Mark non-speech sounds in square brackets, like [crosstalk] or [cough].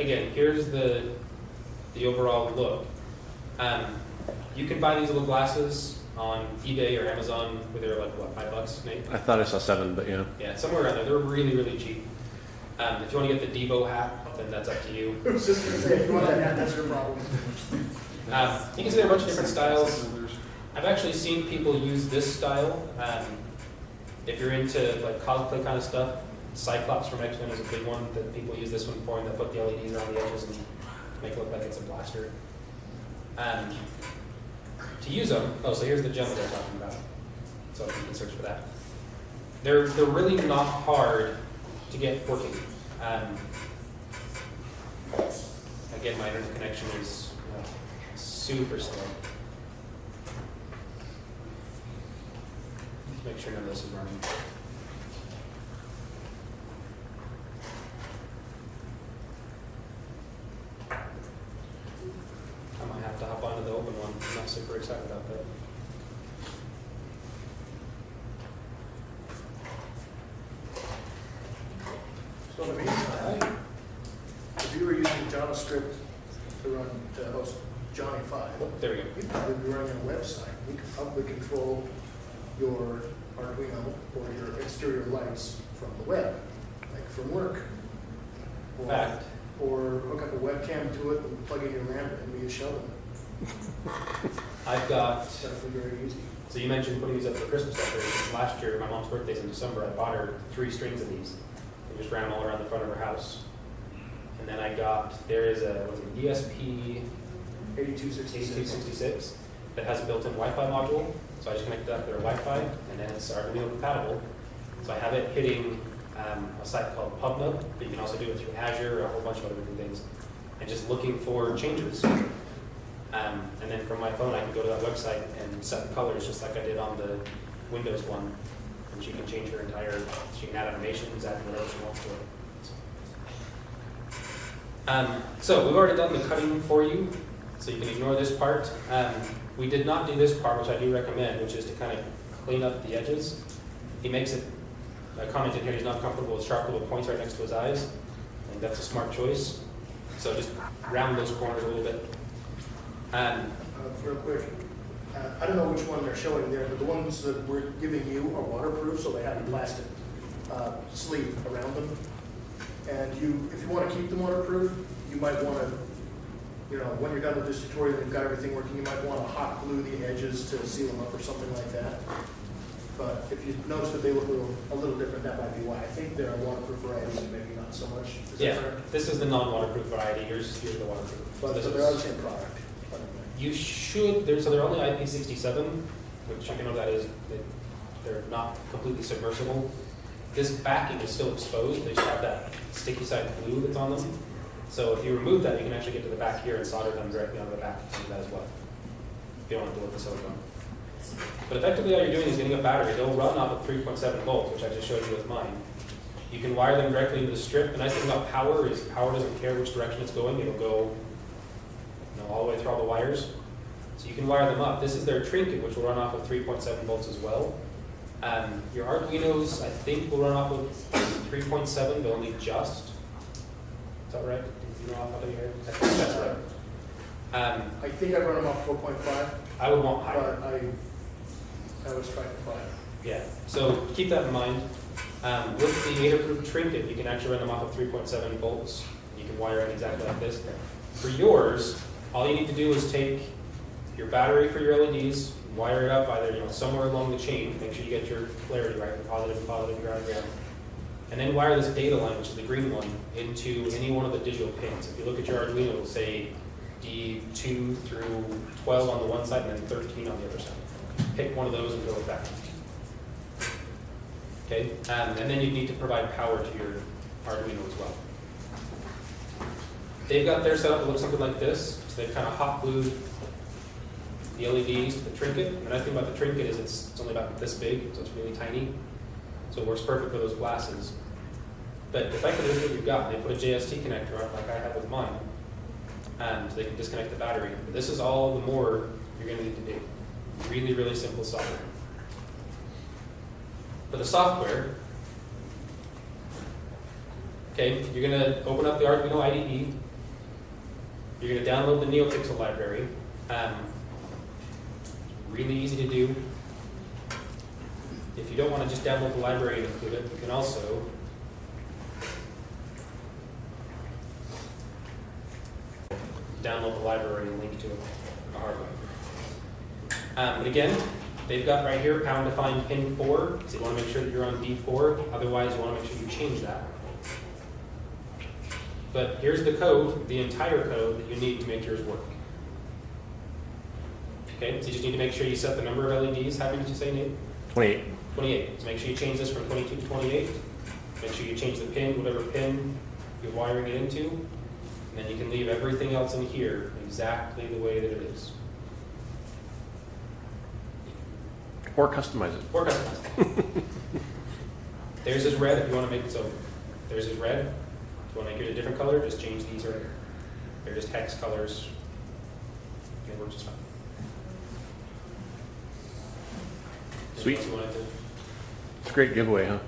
again, here's the, the overall look. Um, you can buy these little glasses on eBay or Amazon where they're like, what, five bucks, Nate? I thought I saw seven, but yeah. Yeah, somewhere around there. They're really, really cheap. Um, if you want to get the Devo hat, then that's up to you. [laughs] Just gonna say, if you want that hat, that's your problem. Um, you can see there are a bunch of different styles. I've actually seen people use this style. Um, if you're into like cosplay kind of stuff, Cyclops from X-Men is a big one that people use this one for, and they put the LEDs around the edges and make it look like it's a blaster. Um, to use them, oh, so here's the gem that they're talking about. So you can search for that. They're they're really not hard to get working. Um, again, my internet connection is uh, super slow. Make sure none of this is running. I might have to hop onto the open one. I'm not super excited about that. So in the meantime, if you were using JavaScript to run, uh, to host Johnny Five, Oh, there we go. you'd probably be running a website. We could probably control your Arduino or your exterior lights from the web, like from work. Or- Fact. Or hook up a webcam to it and plug in your lamp and be a shovel. I've got. So you mentioned putting these up for Christmas decorations. Last year, my mom's birthday's in December, I bought her three strings of these and just ran them all around the front of her house. And then I got, there is a, it ESP Eighty-two sixty-six. that has a built-in Wi-Fi module. So I just connected up to their Wi-Fi and then it's Arduino compatible. So I have it hitting um, a site called PubNub, but you can also do it through Azure, or a whole bunch of other different things. And just looking for changes. Um, and then from my phone, I can go to that website and set the colors just like I did on the Windows one. And she can change her entire, she can add animations, add whatever she wants to it. Um, so we've already done the cutting for you, so you can ignore this part. Um, we did not do this part, which I do recommend, which is to kind of clean up the edges. He makes it, a comment in here, he's not comfortable with sharp little points right next to his eyes. And that's a smart choice. So just round those corners a little bit. Um, Uh, Real quick, uh, I don't know which one they're showing there, but the ones that we're giving you are waterproof, so they have a plastic uh, sleeve around them. And you, if you want to keep them waterproof, you might want to, you know, when you're done with this tutorial, and you've got everything working, you might want to hot glue the edges to seal them up or something like that. But if you notice that they look a little, a little different, that might be why. I think there are waterproof varieties and maybe not so much. Is Yeah, this is the non-waterproof variety, yours, is the waterproof. But This but they're all the same product. You should, they're, so they're only IP67, which you know that is, they- they're not completely submersible. This backing is still exposed, they just have that sticky side glue that's on them. So if you remove that, you can actually get to the back here and solder them directly onto the back, that as well. If you don't want to deal with the silicone. But effectively, all you're doing is getting a battery, they'll run off of 3.7 volts, which I just showed you with mine. You can wire them directly into the strip, the nice thing about power is power doesn't care which direction it's going, it'll go you know, all the way through all the wires. So you can wire them up. This is their trinket, which will run off of 3.7 volts as well. Um, your Arduinos, I think, will run off of 3.7, but only just. Is that right? You know off of your head? I think that's right. Um, I think I run them off four point five, I would want higher. but I, I was trying to find. Yeah, so keep that in mind. Um, with the Adafruit Trinket, you can actually run them off of 3.7 volts. You can wire it exactly like this. For yours, all you need to do is take your battery for your LEDs, wire it up either you know somewhere along the chain. Make sure you get your polarity right, positive, positive, ground, ground. And then wire this data line, which is the green one, into any one of the digital pins. If you look at your Arduino, it'll say D2 through 12 on the one side and then 13 on the other side. Pick one of those and go with that. Okay, um, and then you need to provide power to your Arduino as well. They've got their setup, it looks something like this. So they've kind of hot glued the LEDs to the trinket. And the nice thing about the trinket is it's, it's only about this big, so it's really tiny. So it works perfect for those glasses. But the effectively, this is what you've got. They put a JST connector on like I have with mine. And they can disconnect the battery. But this is all the more you're going to need to do. Really, really simple software. For the software, okay, you're going to open up the Arduino IDE. You're gonna download the NeoPixel library. Um, Really easy to do. If you don't wanna just download the library and include it, you can also download the library and link to it on the hard way. Um, but again, they've got right here, pound define pin four, so you wanna make sure that you're on D four, otherwise you wanna make sure you change that. But here's the code, the entire code that you need to make yours work. Okay, so you just need to make sure you set the number of LEDs, how many did you say, Nate? 28. Twenty-eight, so make sure you change this from twenty-two to twenty-eight. Make sure you change the pin, whatever pin you're wiring it into, and then you can leave everything else in here exactly the way that it is. Or customize it. Or customize. [laughs] Theirs is red if you want to make it so. There's is red. If you want to make it a different color, just change these right here. They're just hex colors. It works just fine. Sweet. Unless you wanted to- It's a great giveaway, huh?